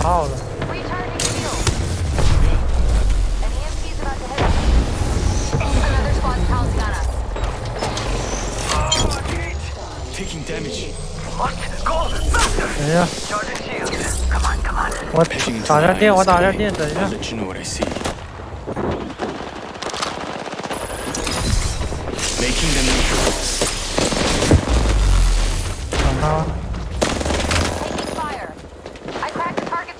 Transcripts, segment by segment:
好好的嗯好的好的 takingdamage 打下电我打下电等一下 makingtheme 啊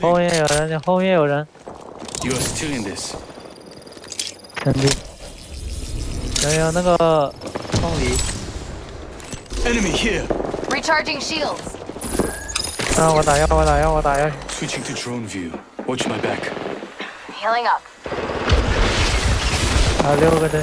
后 Reloading. 面有人，后面有人， You are still in this. 肯定。有有那个凤梨， Enemy here. Recharging shields. 让我打药，我打药，我打药。 Switching to drone view. Watch my back. Healing up. 还有六个的，